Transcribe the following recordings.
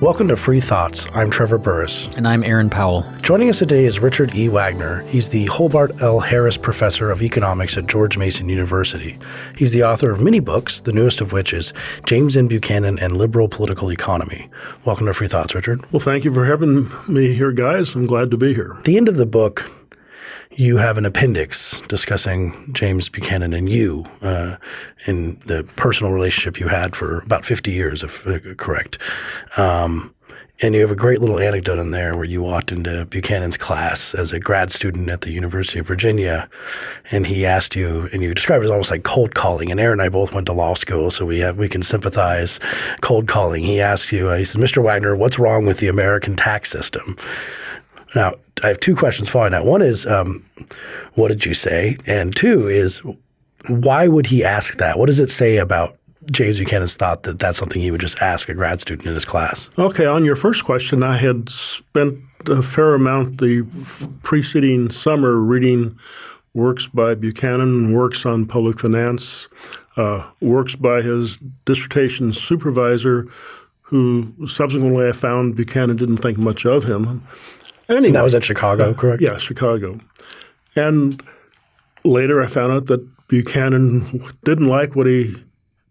Welcome to Free Thoughts. I'm Trevor Burrus. And I'm Aaron Powell. Joining us today is Richard E. Wagner. He's the Holbert L. Harris Professor of Economics at George Mason University. He's the author of many books, the newest of which is James M. Buchanan and Liberal Political Economy. Welcome to Free Thoughts, Richard. Well, thank you for having me here, guys. I'm glad to be here. At the end of the book, you have an appendix discussing James Buchanan and you uh, in the personal relationship you had for about 50 years, if uh, correct. Um, and you have a great little anecdote in there where you walked into Buchanan's class as a grad student at the University of Virginia, and he asked you, and you described it as almost like cold calling. And Aaron and I both went to law school, so we have we can sympathize. Cold calling. He asked you, uh, he said, "Mr. Wagner, what's wrong with the American tax system?" Now, I have two questions following that. One is, um, what did you say? And two is, why would he ask that? What does it say about James Buchanan's thought that that's something he would just ask a grad student in his class? Okay, on your first question, I had spent a fair amount the preceding summer reading works by Buchanan, works on public finance, uh, works by his dissertation supervisor, who subsequently I found Buchanan didn't think much of him. Anyway, that was at Chicago, correct? Yeah, Chicago. And later I found out that Buchanan didn't like what he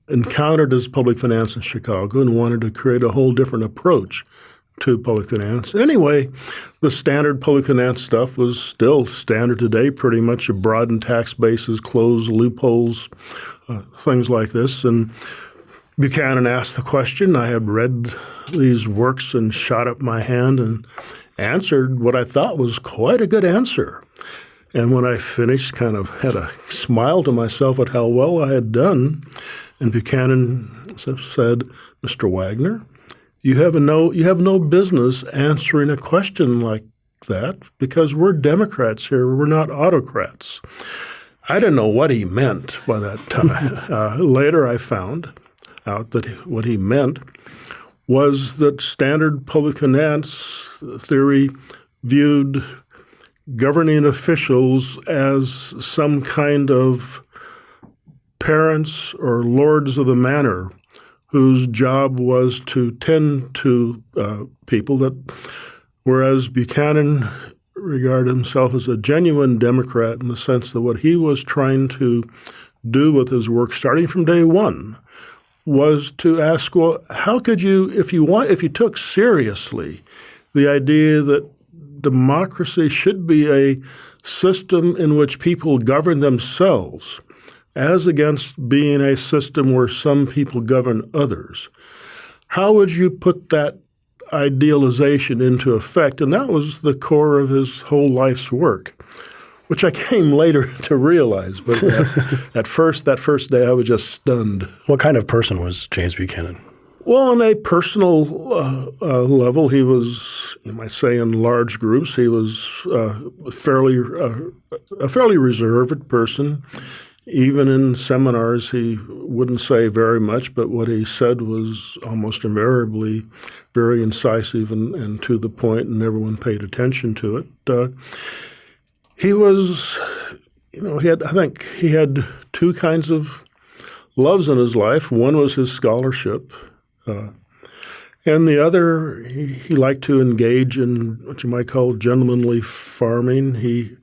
encountered as public finance in Chicago and wanted to create a whole different approach to public finance. Anyway, the standard public finance stuff was still standard today, pretty much a broadened tax bases, closed loopholes, uh, things like this. And Buchanan asked the question. I had read these works and shot up my hand and answered what I thought was quite a good answer. And when I finished, kind of had a smile to myself at how well I had done. And Buchanan said, Mr. Wagner, you have no you have no business answering a question like that because we're Democrats here. We're not autocrats. I didn't know what he meant by that time. uh, later, I found out that what he meant was that standard public finance theory viewed governing officials as some kind of parents or lords of the manor whose job was to tend to uh, people that whereas Buchanan regarded himself as a genuine Democrat in the sense that what he was trying to do with his work starting from day one was to ask, well, how could you, if you want, if you took seriously the idea that democracy should be a system in which people govern themselves, as against being a system where some people govern others, how would you put that idealization into effect? And that was the core of his whole life's work which I came later to realize. But at, at, first, that first day, I was just stunned. What kind of person was James Buchanan? Well, on a personal uh, uh, level, he was, you might say, in large groups, he was uh, fairly uh, a fairly reserved person. Even in seminars, he wouldn't say very much, but what he said was almost invariably very incisive and, and to the point, and everyone paid attention to it uh, he was, you know, he had, I think he had two kinds of loves in his life. One was his scholarship. Uh, and the other, he, he, liked to engage in what you might call gentlemanly farming. He,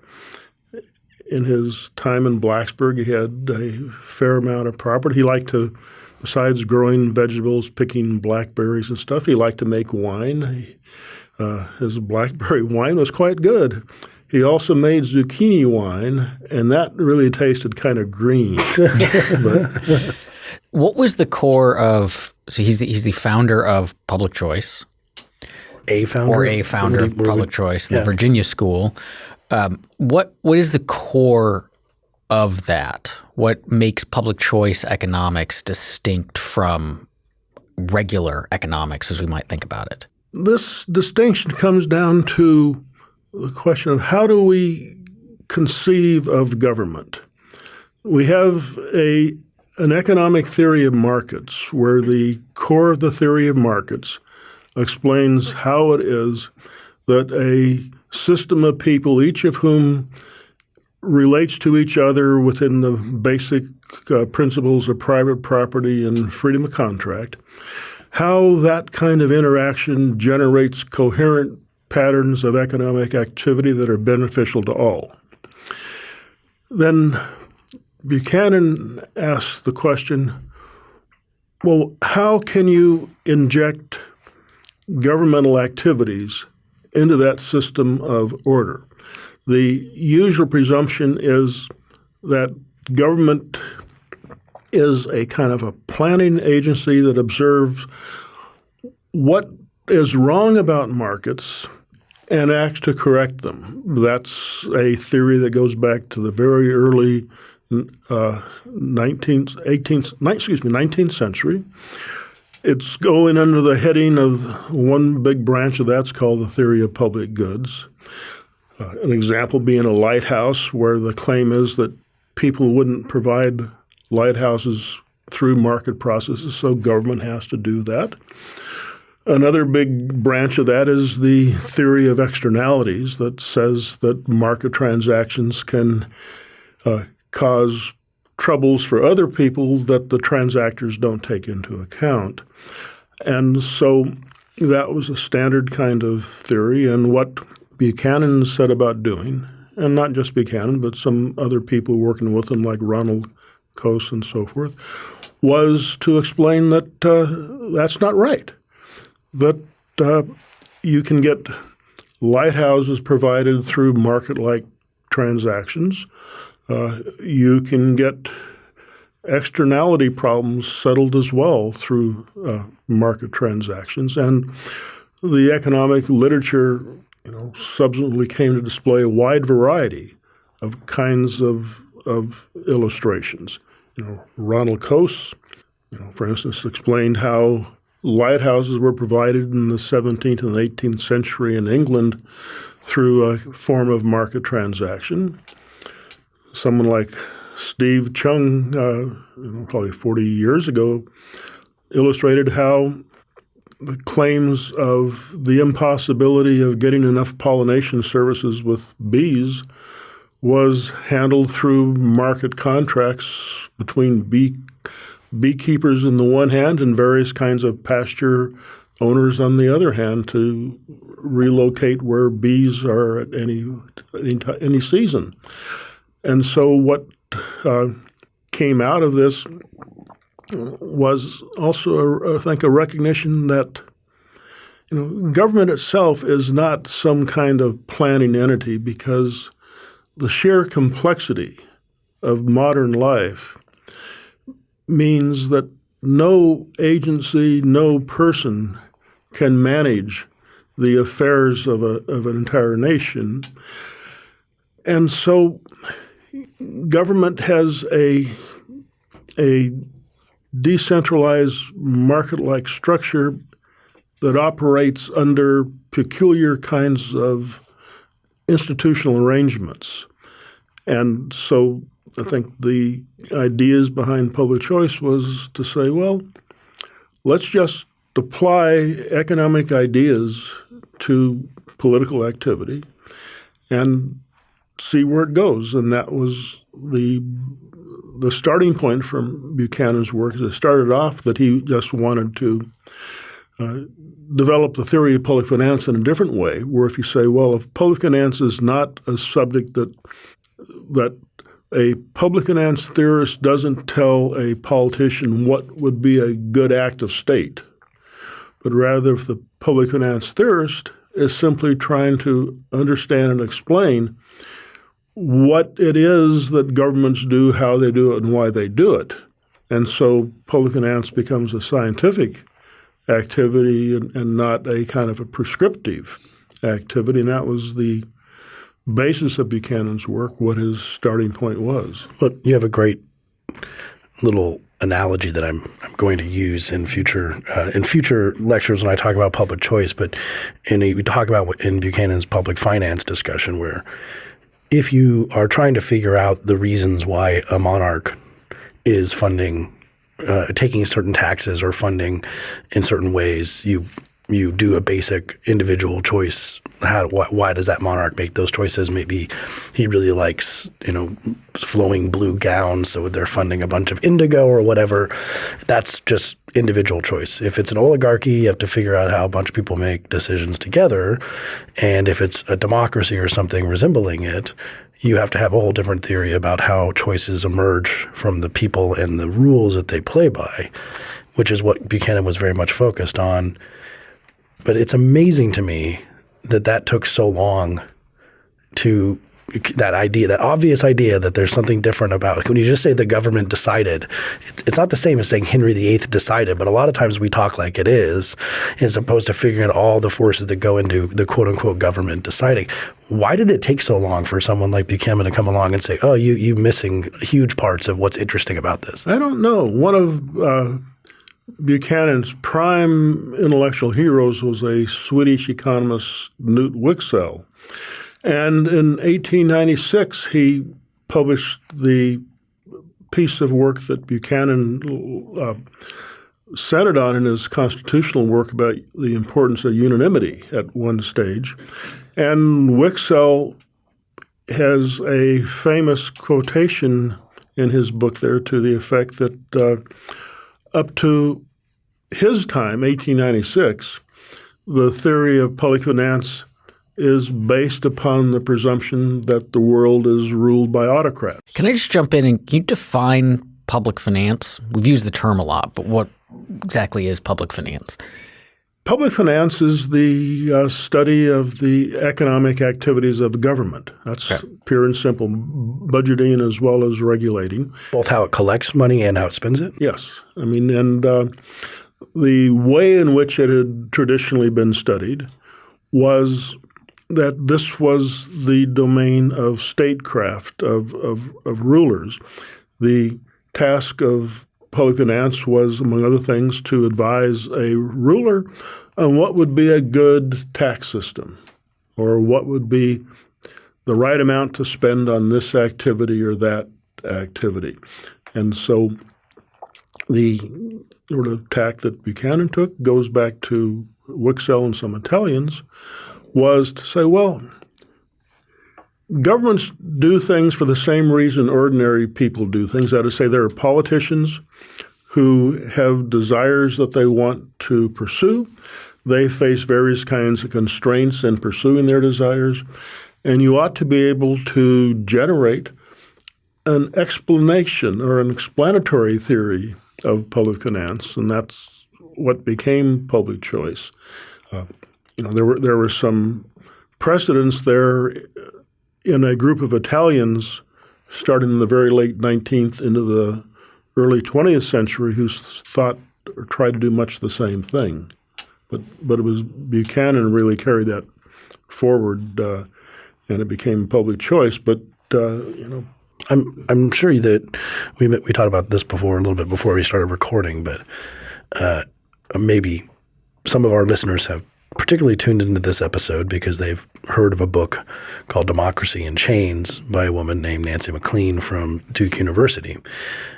in his time in Blacksburg, he had a fair amount of property. He liked to, besides growing vegetables, picking blackberries and stuff, he liked to make wine. He, uh, his blackberry wine was quite good. He also made zucchini wine, and that really tasted kind of green. but, what was the core of? So he's the, he's the founder of Public Choice, a founder or a founder of Public Choice, the. Virginia School. Um, what what is the core of that? What makes public choice economics distinct from regular economics, as we might think about it? This distinction comes down to the question of how do we conceive of government? We have a an economic theory of markets where the core of the theory of markets explains how it is that a system of people, each of whom relates to each other within the basic uh, principles of private property and freedom of contract, how that kind of interaction generates coherent patterns of economic activity that are beneficial to all. Then Buchanan asks the question well, how can you inject governmental activities into that system of order? The usual presumption is that government is a kind of a planning agency that observes what is wrong about markets and acts to correct them. That's a theory that goes back to the very early uh, 19th, 18th, excuse me, 19th century. It's going under the heading of one big branch of that's called the theory of public goods. Uh, an example being a lighthouse, where the claim is that people wouldn't provide lighthouses through market processes, so government has to do that. Another big branch of that is the theory of externalities that says that market transactions can uh, cause troubles for other people that the transactors don't take into account. And so that was a standard kind of theory. And what Buchanan said about doing, and not just Buchanan, but some other people working with him, like Ronald Coase and so forth, was to explain that uh, that's not right. That uh, you can get lighthouses provided through market like transactions. Uh, you can get externality problems settled as well through uh, market transactions. And the economic literature you know, subsequently came to display a wide variety of kinds of, of illustrations. You know, Ronald Coase, you know, for instance, explained how lighthouses were provided in the 17th and 18th century in England through a form of market transaction. Someone like Steve Cheung, uh, probably 40 years ago, illustrated how the claims of the impossibility of getting enough pollination services with bees was handled through market contracts between bee beekeepers on the one hand and various kinds of pasture owners on the other hand to relocate where bees are at any any, any season. And so what uh, came out of this was also, a, I think, a recognition that you know government itself is not some kind of planning entity because the sheer complexity of modern life means that no agency, no person can manage the affairs of, a, of an entire nation. And so government has a, a decentralized market like structure that operates under peculiar kinds of institutional arrangements. And so I think the ideas behind public choice was to say, well, let's just apply economic ideas to political activity and see where it goes. And that was the the starting point from Buchanan's work. It started off that he just wanted to uh, develop the theory of public finance in a different way, where if you say, well, if public finance is not a subject that that a public finance theorist doesn't tell a politician what would be a good act of state, but rather if the public finance theorist is simply trying to understand and explain what it is that governments do, how they do it, and why they do it. And so public finance becomes a scientific activity and, and not a kind of a prescriptive activity. And that was the basis of Buchanan's work, what his starting point was. Well, you have a great little analogy that I'm I'm going to use in future uh, in future lectures when I talk about public choice. But in a, we talk about in Buchanan's public finance discussion where if you are trying to figure out the reasons why a monarch is funding, uh, taking certain taxes or funding in certain ways, you you do a basic individual choice. How why, why, does that monarch make those choices? Maybe he really likes you know flowing blue gowns, so they're funding a bunch of indigo or whatever. That's just individual choice. If it's an oligarchy, you have to figure out how a bunch of people make decisions together, and if it's a democracy or something resembling it, you have to have a whole different theory about how choices emerge from the people and the rules that they play by, which is what Buchanan was very much focused on but it's amazing to me that that took so long to that idea, that obvious idea that there's something different about when you just say the government decided, it's not the same as saying Henry VIII decided, but a lot of times we talk like it is, as opposed to figuring out all the forces that go into the quote unquote government deciding. Why did it take so long for someone like Buchanan to come along and say, "Oh, you you missing huge parts of what's interesting about this"? I don't know. One of uh, Buchanan's prime intellectual heroes was a Swedish economist, Knut Wicksell. And in 1896, he published the piece of work that Buchanan uh, centered on in his constitutional work about the importance of unanimity at one stage. And Wicksell has a famous quotation in his book there to the effect that uh, up to his time, 1896, the theory of public finance is based upon the presumption that the world is ruled by autocrats. Can I just jump in and can you define public finance? We've used the term a lot, but what exactly is public finance? Public finance is the uh, study of the economic activities of the government. That's okay. pure and simple, budgeting as well as regulating. Both how it collects money and how it spends it? Yes. I mean, and uh, the way in which it had traditionally been studied was that this was the domain of statecraft, of, of, of rulers. The task of public finance was, among other things, to advise a ruler on what would be a good tax system or what would be the right amount to spend on this activity or that activity. And so the sort of tack that Buchanan took goes back to Wicksell and some Italians was to say, well, governments do things for the same reason ordinary people do things. That is to say, there are politicians who have desires that they want to pursue. They face various kinds of constraints in pursuing their desires. And you ought to be able to generate an explanation or an explanatory theory of public finance, and that's what became public choice. Uh, you know, there were there were some precedents there in a group of Italians starting in the very late 19th into the early 20th century who thought or tried to do much the same thing. But, but it was Buchanan really carried that forward uh, and it became public choice. But, uh, you know, I'm I'm sure that we we talked about this before a little bit before we started recording, but uh, maybe some of our listeners have particularly tuned into this episode because they've heard of a book called Democracy in Chains by a woman named Nancy MacLean from Duke University.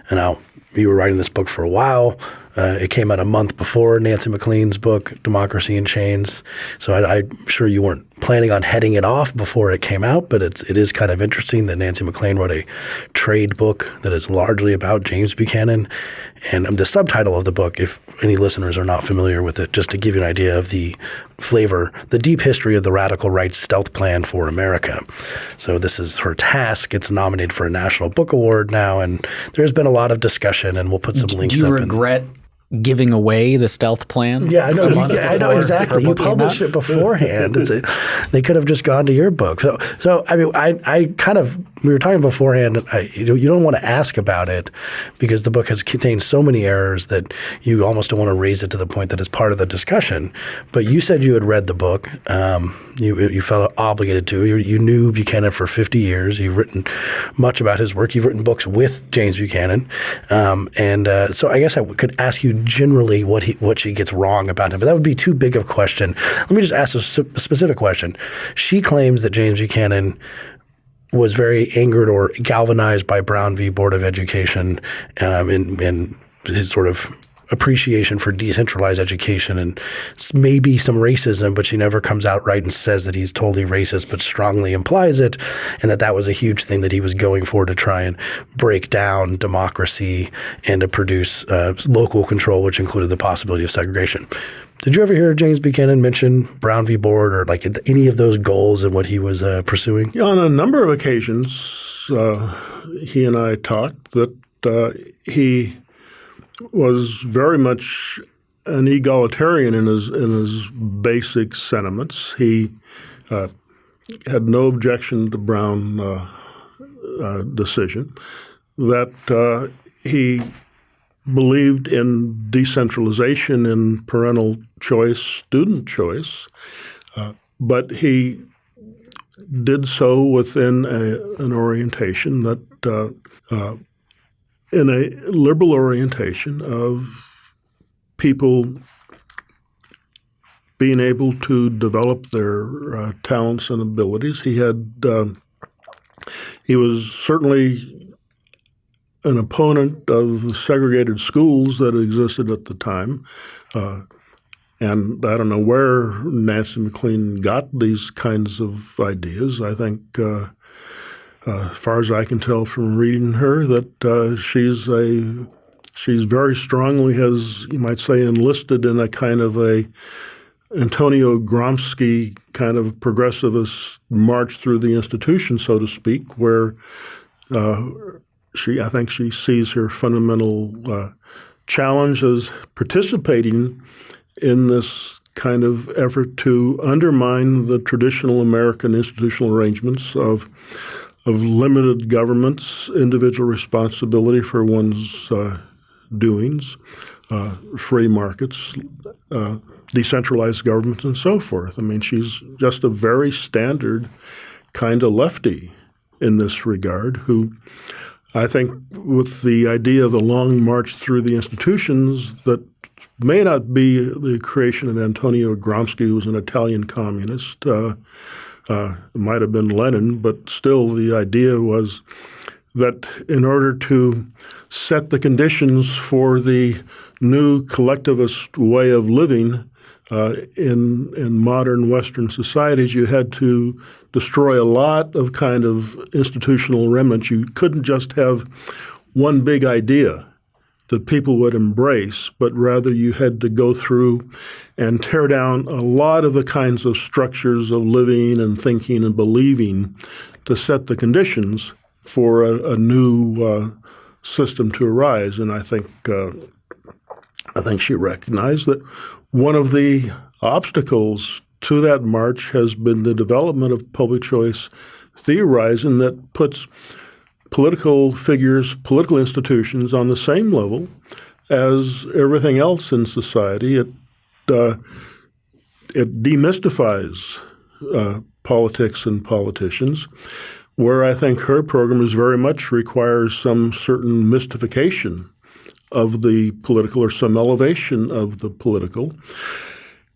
And now you were writing this book for a while. Uh, it came out a month before Nancy MacLean's book, Democracy in Chains. So I, am sure you weren't planning on heading it off before it came out, but it's it is kind of interesting that Nancy MacLean wrote a trade book that is largely about James Buchanan. And the subtitle of the book, if any listeners are not familiar with it, just to give you an idea of the flavor, the deep history of the radical right's stealth plan for America. So this is her task. It's nominated for a National Book Award now, and there's been a lot of discussion, and we'll put some links. Do you regret giving away the stealth plan. Yeah, I know. Yeah, I know exactly. You published it beforehand. a, they could have just gone to your book. So, so I mean, I, I kind of we were talking beforehand. I, you, you don't want to ask about it because the book has contained so many errors that you almost don't want to raise it to the point that it's part of the discussion. But you said you had read the book. Um, you you felt obligated to. You, you knew Buchanan for 50 years. You've written much about his work. You've written books with James Buchanan, um, and uh, so I guess I could ask you generally what he what she gets wrong about him. But that would be too big of a question. Let me just ask a, specific question. She claims that James Buchanan was very angered or galvanized by Brown v. Board of Education um, and, and his sort of appreciation for decentralized education and maybe some racism, but she never comes out right and says that he's totally racist, but strongly implies it, and that that was a huge thing that he was going for to try and break down democracy and to produce uh, local control, which included the possibility of segregation. Did you ever hear James Buchanan mention Brown v. Board or like any of those goals and what he was uh, pursuing? Yeah, on a number of occasions, uh, he and I talked that uh, he was very much an egalitarian in his in his basic sentiments. He uh, had no objection to Brown uh, uh, decision. That uh, he believed in decentralization in parental choice, student choice, uh, but he did so within a, an orientation that, uh, in a liberal orientation of people being able to develop their uh, talents and abilities. He had um, he was certainly an opponent of the segregated schools that existed at the time. Uh, and I don't know where Nancy MacLean got these kinds of ideas. I think, uh, uh, as far as I can tell from reading her, that uh, she's a she's very strongly has you might say enlisted in a kind of a Antonio Gramsci kind of progressivist march through the institution, so to speak, where uh, she, I think she sees her fundamental uh, challenge as participating in this kind of effort to undermine the traditional American institutional arrangements of of limited governments, individual responsibility for one's uh, doings, uh, free markets, uh, decentralized governments, and so forth. I mean, she's just a very standard kind of lefty in this regard who I think with the idea of the long march through the institutions that may not be the creation of Antonio Gramsci, who was an Italian communist. Uh, it might have been Lenin, but still the idea was that in order to set the conditions for the new collectivist way of living uh, in in modern Western societies, you had to destroy a lot of kind of institutional remnants. You couldn't just have one big idea that people would embrace, but rather you had to go through and tear down a lot of the kinds of structures of living and thinking and believing to set the conditions for a, a new uh, system to arise. And I think uh, I think she recognized that one of the obstacles to that march has been the development of public choice theorizing that puts political figures, political institutions on the same level as everything else in society. It uh, it demystifies uh, politics and politicians, where I think her program is very much requires some certain mystification of the political or some elevation of the political.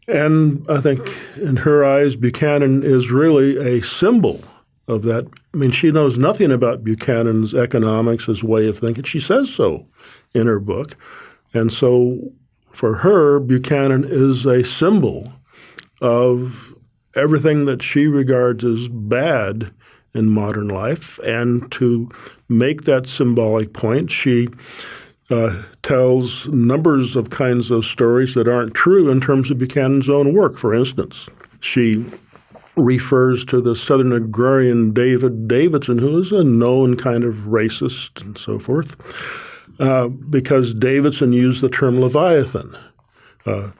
And I think in her eyes, Buchanan is really a symbol of that. I mean, she knows nothing about Buchanan's economics, his way of thinking. She says so in her book. And so for her, Buchanan is a symbol of everything that she regards as bad in modern life. And to make that symbolic point, she uh, tells numbers of kinds of stories that aren't true in terms of Buchanan's own work. For instance, she refers to the Southern agrarian David Davidson, who is a known kind of racist and so forth, uh, because Davidson used the term Leviathan. Uh,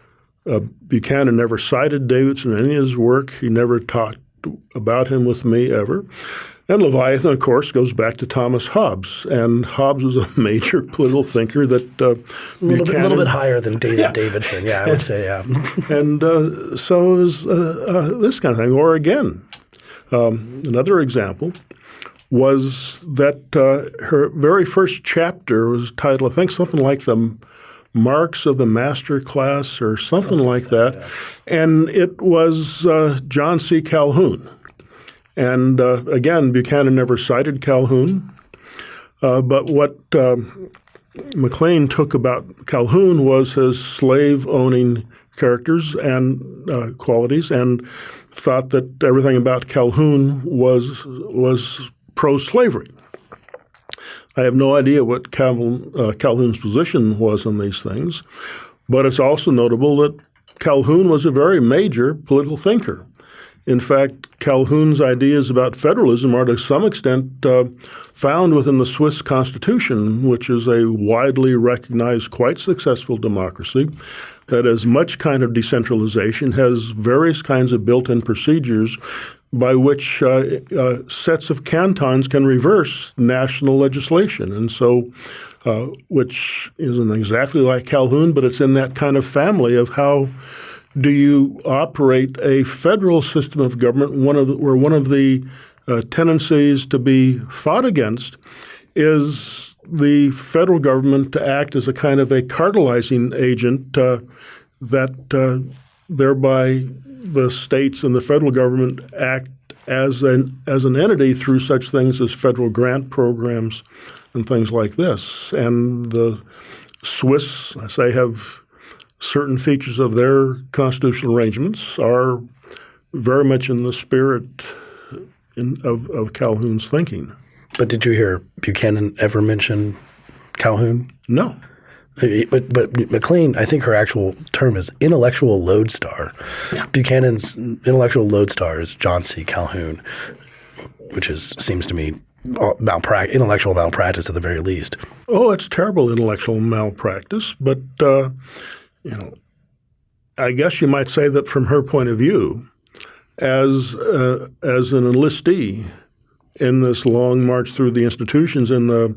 uh, Buchanan never cited Davidson in any of his work. He never talked about him with me ever. And Leviathan, of course, goes back to Thomas Hobbes. And Hobbes was a major political thinker that uh, a little, bit, little bit higher than David yeah. Davidson. Yeah, I would say, yeah. and uh, so is uh, uh, this kind of thing. Or again, um, another example was that uh, her very first chapter was titled, I think, something like the marks of the master class or something, something like that. that yeah. And it was uh, John C. Calhoun and uh, again, Buchanan never cited Calhoun. Uh, but what um, MacLean took about Calhoun was his slave owning characters and uh, qualities and thought that everything about Calhoun was was pro slavery. I have no idea what Calhoun, uh, Calhoun's position was on these things, but it's also notable that Calhoun was a very major political thinker. In fact, Calhoun's ideas about federalism are to some extent uh, found within the Swiss Constitution, which is a widely recognized, quite successful democracy that has much kind of decentralization, has various kinds of built-in procedures by which uh, uh, sets of cantons can reverse national legislation. And so, uh, which isn't exactly like Calhoun, but it's in that kind of family of how do you operate a federal system of government one of the, where one of the uh, tendencies to be fought against is the federal government to act as a kind of a cartelizing agent uh, that uh, thereby the states and the federal government act as an as an entity through such things as federal grant programs and things like this. And the Swiss, I say, have certain features of their constitutional arrangements are very much in the spirit in, of, of Calhoun's thinking. But did you hear Buchanan ever mention Calhoun? No. But but MacLean, I think her actual term is intellectual lodestar. Yeah. Buchanan's intellectual lodestar is John C. Calhoun, which is seems to me malpractice, intellectual malpractice at the very least. Oh, it's terrible intellectual malpractice, but uh, you know, I guess you might say that from her point of view, as uh, as an enlistee in this long march through the institutions in the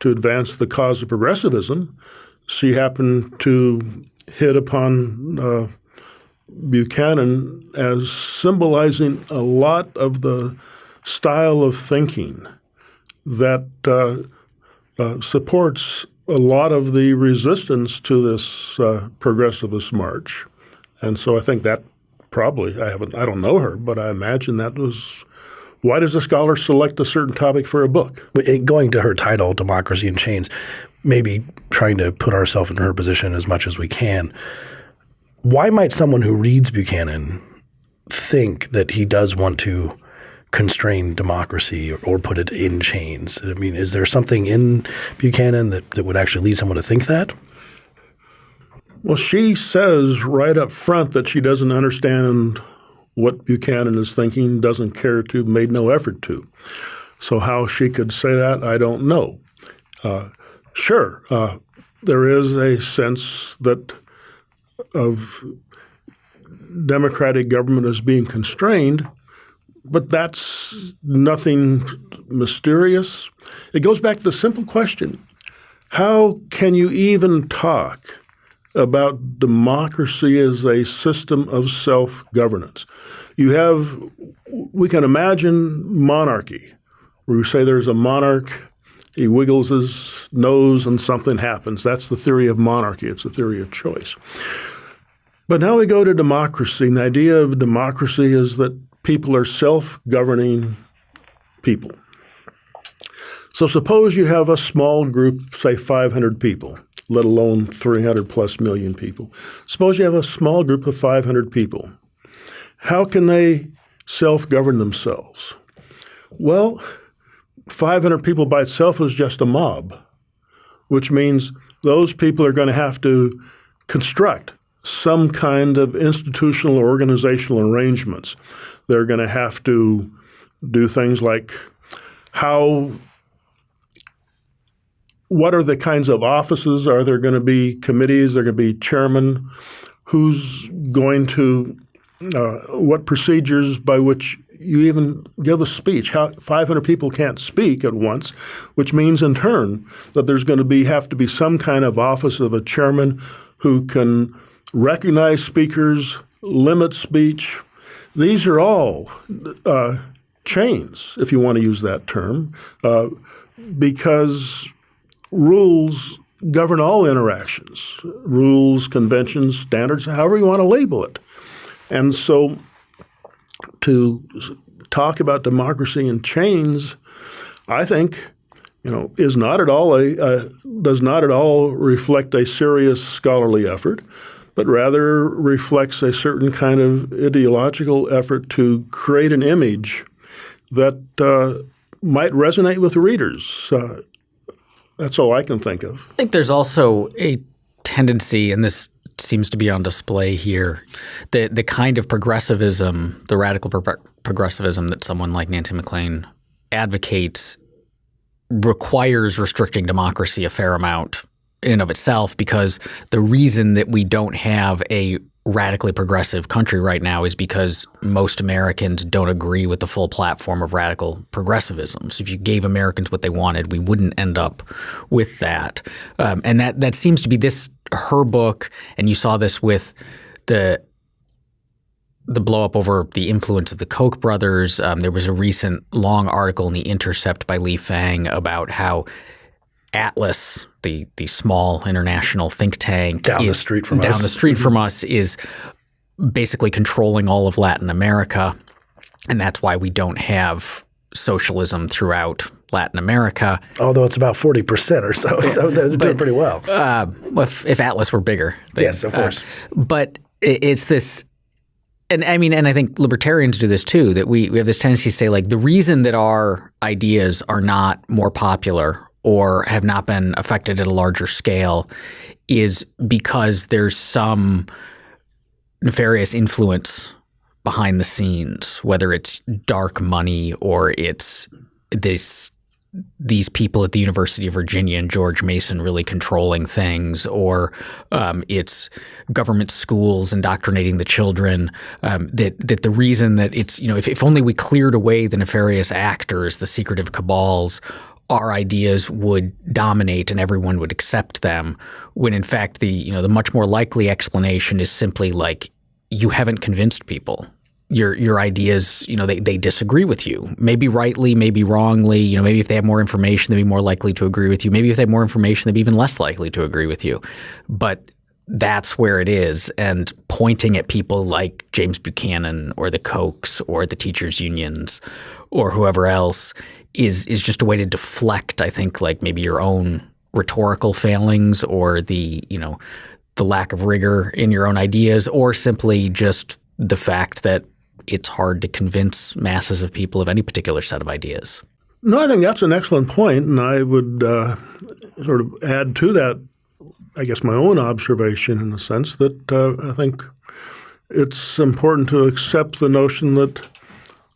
to advance the cause of progressivism, she happened to hit upon uh, Buchanan as symbolizing a lot of the style of thinking that uh, uh, supports a lot of the resistance to this uh, progressivist march. And so I think that probably, I haven't, I don't know her, but I imagine that was why does a scholar select a certain topic for a book? Going to her title, Democracy in Chains, maybe trying to put ourselves in her position as much as we can. Why might someone who reads Buchanan think that he does want to constrain democracy or, or, put it in chains? I mean, is there something in Buchanan that, that would actually lead someone to think that? Well, she says right up front that she doesn't understand what Buchanan is thinking, doesn't care to, made no effort to. So how she could say that, I don't know. Uh, Sure. Uh, there is a sense that of democratic government as being constrained, but that's nothing mysterious. It goes back to the simple question how can you even talk about democracy as a system of self governance? You have, we can imagine monarchy, where you say there's a monarch he wiggles his nose and something happens. That's the theory of monarchy. It's a theory of choice. But now we go to democracy, and the idea of democracy is that people are self-governing people. So suppose you have a small group, say 500 people, let alone 300 plus million people. Suppose you have a small group of 500 people. How can they self-govern themselves? Well, 500 people by itself is just a mob, which means those people are going to have to construct some kind of institutional or organizational arrangements. They're going to have to do things like how what are the kinds of offices? Are there going to be committees? Are there going to be chairman? Who's going to uh, what procedures by which you even give a speech. How 500 people can't speak at once, which means in turn that there's going to be have to be some kind of office of a chairman who can recognize speakers, limit speech. These are all uh, chains, if you want to use that term, uh, because rules govern all interactions, rules, conventions, standards, however you want to label it. And so to talk about democracy in chains, I think you know, is not at all a, uh, does not at all reflect a serious scholarly effort, but rather reflects a certain kind of ideological effort to create an image that uh, might resonate with readers. Uh, that's all I can think of. I think there's also a tendency, and this seems to be on display here, the the kind of progressivism, the radical pro progressivism that someone like Nancy MacLean advocates requires restricting democracy a fair amount in of itself because the reason that we don't have a radically progressive country right now is because most Americans don't agree with the full platform of radical progressivism. So if you gave Americans what they wanted, we wouldn't end up with that. Um, and that that seems to be this her book, and you saw this with the the blow up over the influence of the Koch brothers. Um, there was a recent long article in the Intercept by Lee Fang about how Atlas, the the small international think tank down is, the street from down us. the street from us, is basically controlling all of Latin America, and that's why we don't have socialism throughout Latin America. Although it's about forty percent or so, so they're doing pretty well. Uh, if, if Atlas were bigger, then, Yes, of uh, course. but it, it's this, and I mean, and I think libertarians do this too. That we we have this tendency to say like the reason that our ideas are not more popular or have not been affected at a larger scale is because there's some nefarious influence behind the scenes, whether it's dark money or it's this these people at the University of Virginia and George Mason really controlling things, or um, it's government schools indoctrinating the children. Um, that that the reason that it's you know if, if only we cleared away the nefarious actors, the secretive cabals, our ideas would dominate and everyone would accept them. When in fact the you know the much more likely explanation is simply like you haven't convinced people your your ideas, you know, they, they disagree with you. Maybe rightly, maybe wrongly. You know, maybe if they have more information, they'd be more likely to agree with you. Maybe if they have more information, they'd be even less likely to agree with you. But that's where it is. And pointing at people like James Buchanan or the Kochs or the teachers unions or whoever else is is just a way to deflect, I think, like maybe your own rhetorical failings or the, you know, the lack of rigor in your own ideas or simply just the fact that it's hard to convince masses of people of any particular set of ideas. No, I think that's an excellent point, and I would uh, sort of add to that, I guess, my own observation in the sense that uh, I think it's important to accept the notion that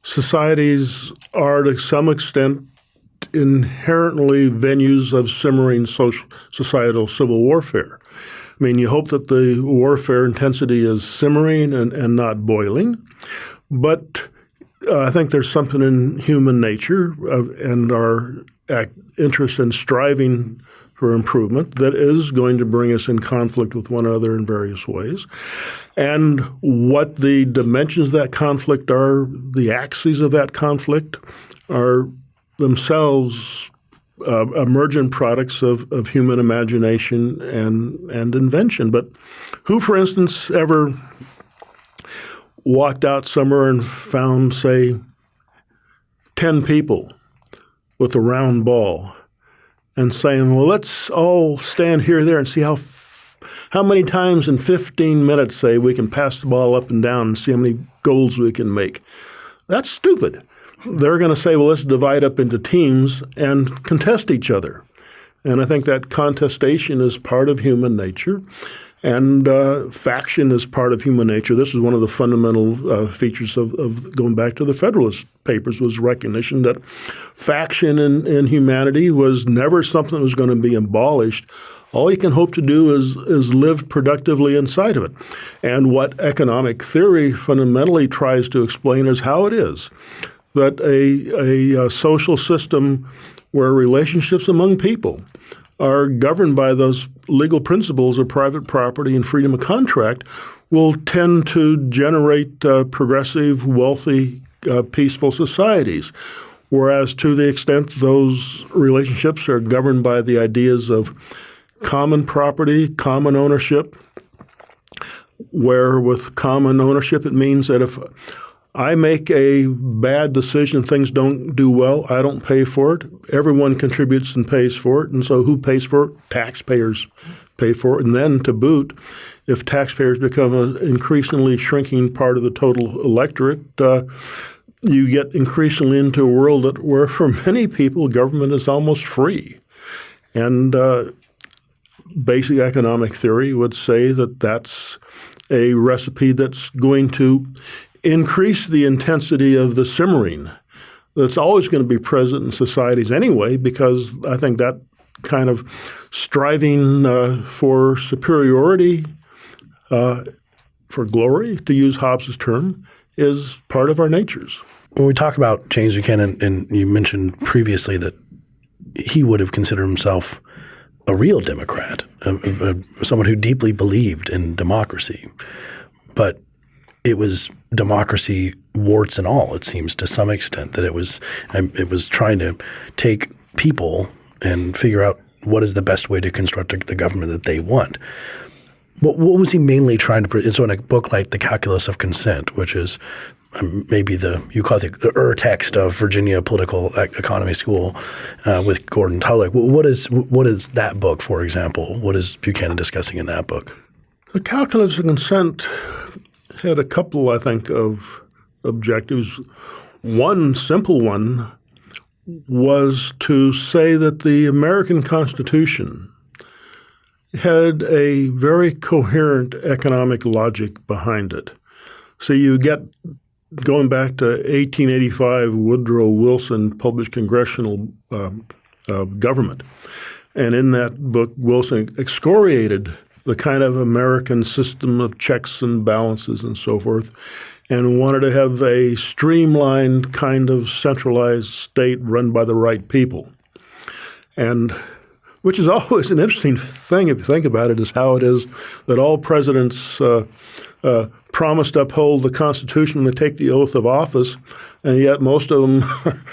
societies are, to some extent, inherently venues of simmering social, societal civil warfare. I mean, you hope that the warfare intensity is simmering and, and not boiling, but uh, I think there's something in human nature uh, and our act, interest in striving for improvement that is going to bring us in conflict with one another in various ways. And what the dimensions of that conflict are, the axes of that conflict, are themselves uh, emergent products of, of human imagination and, and invention. But who, for instance, ever walked out somewhere and found, say, 10 people with a round ball and saying, well, let's all stand here, there, and see how, how many times in 15 minutes, say, we can pass the ball up and down and see how many goals we can make. That's stupid. They're going to say, well, let's divide up into teams and contest each other. And I think that contestation is part of human nature. And uh, faction is part of human nature. This is one of the fundamental uh, features of, of, going back to the Federalist Papers was recognition that faction in, in humanity was never something that was going to be abolished. All you can hope to do is is live productively inside of it. And what economic theory fundamentally tries to explain is how it is that a, a, a social system where relationships among people are governed by those legal principles of private property and freedom of contract will tend to generate uh, progressive, wealthy, uh, peaceful societies. Whereas, to the extent those relationships are governed by the ideas of common property, common ownership, where with common ownership it means that if I make a bad decision, things don't do well, I don't pay for it. Everyone contributes and pays for it. And so who pays for it? Taxpayers pay for it. And then to boot, if taxpayers become an increasingly shrinking part of the total electorate, uh, you get increasingly into a world that, where for many people government is almost free. And uh, basic economic theory would say that that's a recipe that's going to increase the intensity of the simmering that's always going to be present in societies anyway, because I think that kind of striving uh, for superiority, uh, for glory, to use Hobbes's term, is part of our natures. When we talk about James Buchanan, and you mentioned previously that he would have considered himself a real Democrat, a, a, someone who deeply believed in democracy, but it was democracy warts and all. It seems to some extent that it was it was trying to take people and figure out what is the best way to construct the government that they want. What, what was he mainly trying to? So in a book like The Calculus of Consent, which is um, maybe the you call it the ur text of Virginia Political Economy School uh, with Gordon Tullock. What is what is that book, for example? What is Buchanan discussing in that book? The Calculus of Consent had a couple, I think, of objectives. One simple one was to say that the American Constitution had a very coherent economic logic behind it. So you get going back to 1885, Woodrow Wilson published Congressional uh, uh, Government. And in that book, Wilson excoriated the kind of American system of checks and balances and so forth, and wanted to have a streamlined kind of centralized state run by the right people. And which is always an interesting thing if you think about it, is how it is that all presidents uh, uh, promise to uphold the Constitution when they take the oath of office, and yet most of them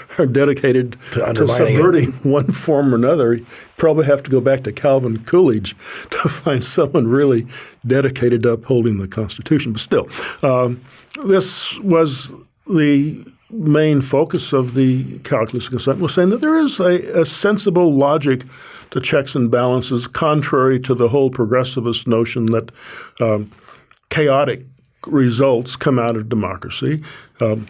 are dedicated to, to subverting it. one form or another. You probably have to go back to Calvin Coolidge to find someone really dedicated to upholding the Constitution. But still, um, this was the main focus of the calculus of consent was saying that there is a, a sensible logic to checks and balances, contrary to the whole progressivist notion that um, chaotic results come out of democracy. Um,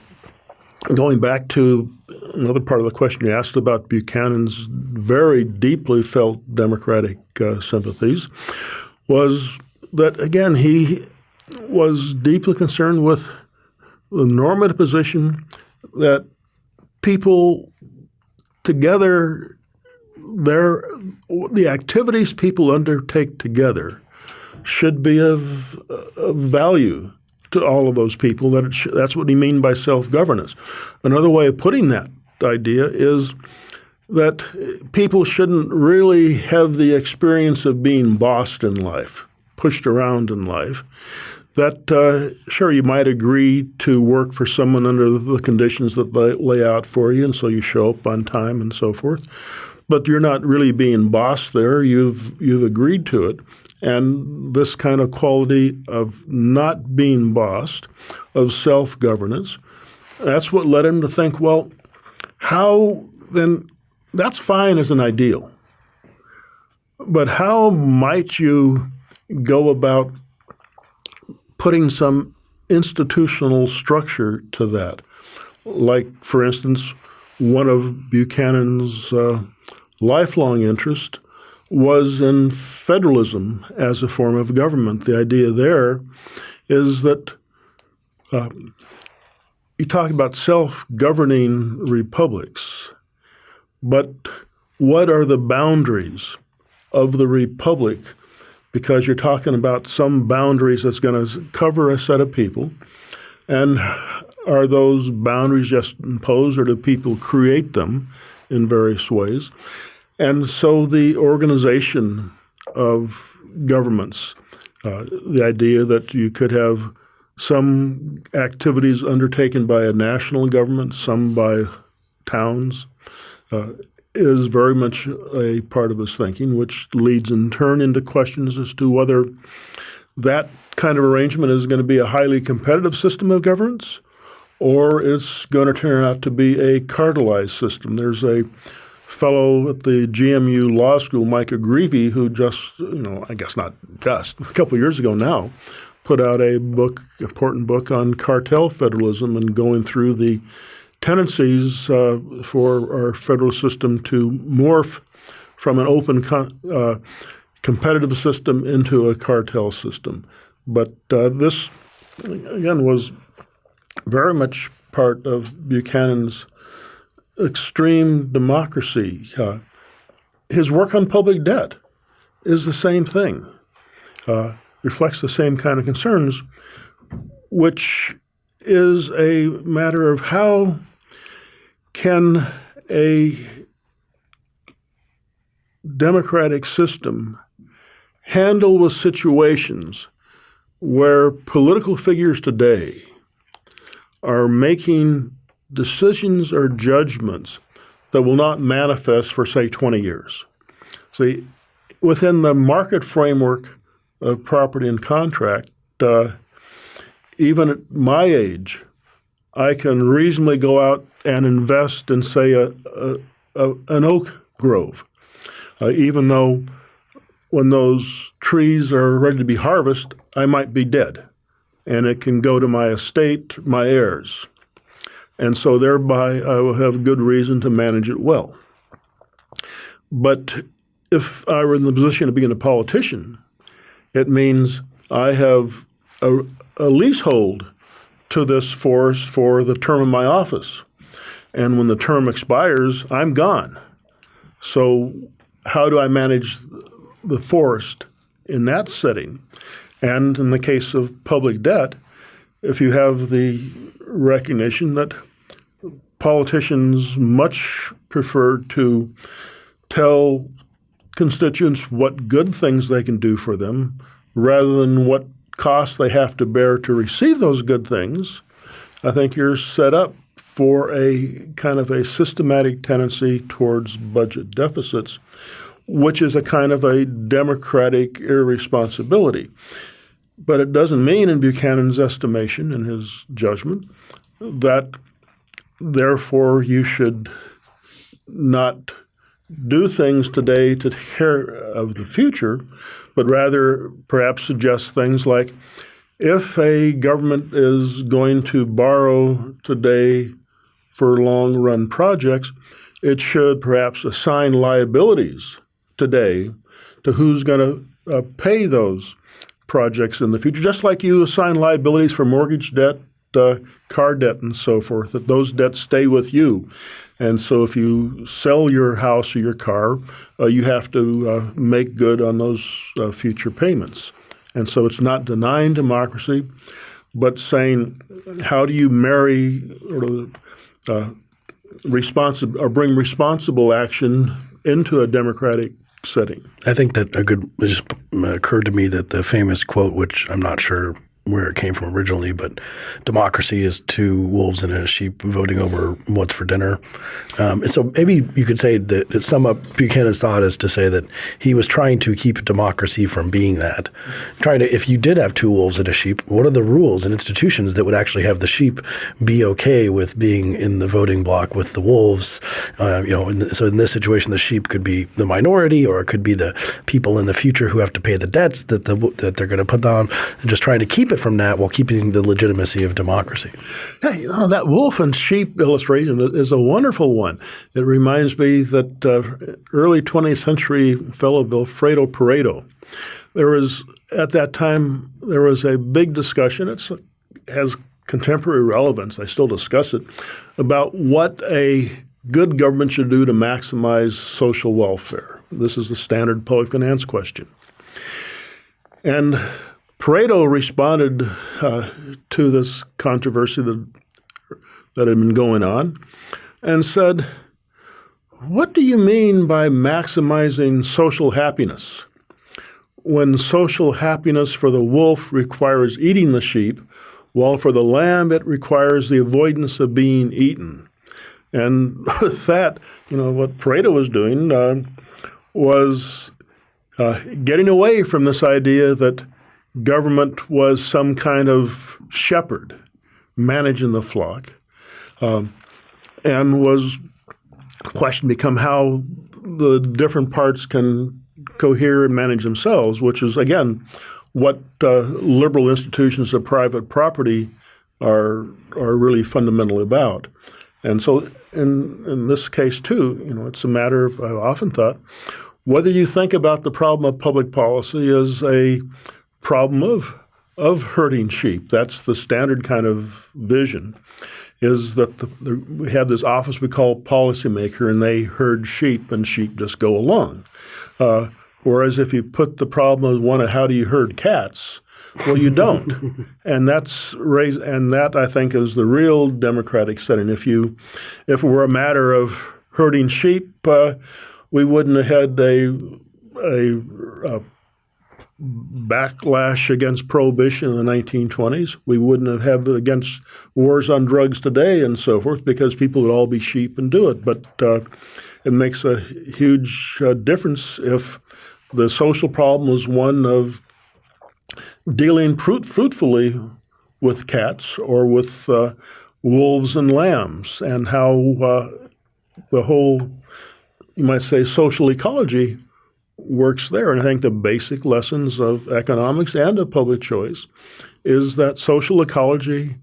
going back to another part of the question you asked about Buchanan's very deeply felt democratic uh, sympathies, was that again he was deeply concerned with the normative position that people together their the activities people undertake together should be of, of value to all of those people. That sh- that's what he mean by self-governance. Another way of putting that idea is that people shouldn't really have the experience of being bossed in life, pushed around in life. That uh, sure you might agree to work for someone under the conditions that they lay out for you, and so you show up on time and so forth. But you're not really being bossed there. You've you've agreed to it. And this kind of quality of not being bossed, of self governance, that's what led him to think, well, how then that's fine as an ideal. But how might you go about putting some institutional structure to that? Like, for instance, one of Buchanan's uh, lifelong interest was in federalism as a form of government. The idea there is that um, you talk about self governing republics, but what are the boundaries of the republic? Because you're talking about some boundaries that's going to cover a set of people. And are those boundaries just imposed or do people create them in various ways? And so the organization of governments, uh, the idea that you could have some activities undertaken by a national government, some by towns, uh, is very much a part of his thinking, which leads in turn into questions as to whether that kind of arrangement is going to be a highly competitive system of governance or it's going to turn out to be a cartelized system. There's a fellow at the GMU Law School, Michael Greve, who just, you know, I guess not just, a couple years ago now, put out a book, important book on cartel federalism and going through the tendencies uh, for our federal system to morph from an open uh, competitive system into a cartel system. But uh, this, again, was very much part of Buchanan's extreme democracy. Uh, his work on public debt is the same thing, uh, reflects the same kind of concerns, which is a matter of how can a democratic system handle with situations where political figures today are making decisions or judgments that will not manifest for, say, 20 years. See, within the market framework of property and contract, uh, even at my age, I can reasonably go out and invest in, say, a, a, a an oak grove, uh, even though when those trees are ready to be harvested, I might be dead, and it can go to my estate, my heirs. And so thereby I will have good reason to manage it well. But if I were in the position of being a politician, it means I have a, a leasehold to this forest for the term of my office. And when the term expires, I'm gone. So how do I manage the forest in that setting? And in the case of public debt, if you have the recognition that politicians much prefer to tell constituents what good things they can do for them rather than what costs they have to bear to receive those good things, I think you're set up for a kind of a systematic tendency towards budget deficits, which is a kind of a democratic irresponsibility. But it doesn't mean, in Buchanan's estimation, in his judgment, that therefore you should not do things today to take care of the future, but rather perhaps suggest things like if a government is going to borrow today for long run projects, it should perhaps assign liabilities today to who's going to uh, pay those projects in the future, just like you assign liabilities for mortgage debt, uh, car debt, and so forth, that those debts stay with you. And so if you sell your house or your car, uh, you have to uh, make good on those uh, future payments. And so it's not denying democracy, but saying how do you marry or uh, or bring responsible action into a democratic setting. I think that a good just occurred to me that the famous quote, which I'm not sure where it came from originally, but democracy is two wolves and a sheep voting over what's for dinner. Um, and so maybe you could say that, that sum up Buchanan's thought is to say that he was trying to keep democracy from being that. Trying to, if you did have two wolves and a sheep, what are the rules and institutions that would actually have the sheep be okay with being in the voting block with the wolves? Uh, you know, in so in this situation, the sheep could be the minority, or it could be the people in the future who have to pay the debts that the that they're going to put down, and just trying to keep it from that while keeping the legitimacy of democracy. Hey, that wolf and sheep illustration is a wonderful one. It reminds me that uh, early 20th century fellow Vilfredo Pareto, there was at that time there was a big discussion. It has contemporary relevance. I still discuss it about what a good government should do to maximize social welfare. This is the standard public finance question. And Pareto responded uh, to this controversy that, that had been going on and said, What do you mean by maximizing social happiness? When social happiness for the wolf requires eating the sheep, while for the lamb it requires the avoidance of being eaten. And with that, you know, what Pareto was doing uh, was uh, getting away from this idea that government was some kind of shepherd managing the flock, um, and was question become how the different parts can cohere and manage themselves, which is again what uh, liberal institutions of private property are are really fundamentally about. And so, in in this case too, you know, it's a matter of I've often thought whether you think about the problem of public policy as a problem of of herding sheep. That's the standard kind of vision. Is that the, the, we have this office we call policymaker, and they herd sheep, and sheep just go along. Uh, whereas if you put the problem as one of how do you herd cats, well, you don't, and that's raise, and that I think is the real democratic setting. If you, if it were a matter of herding sheep, uh, we wouldn't have had a, a, a backlash against prohibition in the 1920s. We wouldn't have had it against wars on drugs today and so forth because people would all be sheep and do it. But uh, it makes a huge uh, difference if the social problem was one of dealing fruit- fruitfully with cats or with uh, wolves and lambs, and how uh, the whole, you might say, social ecology works there. And I think the basic lessons of economics and of public choice is that social ecology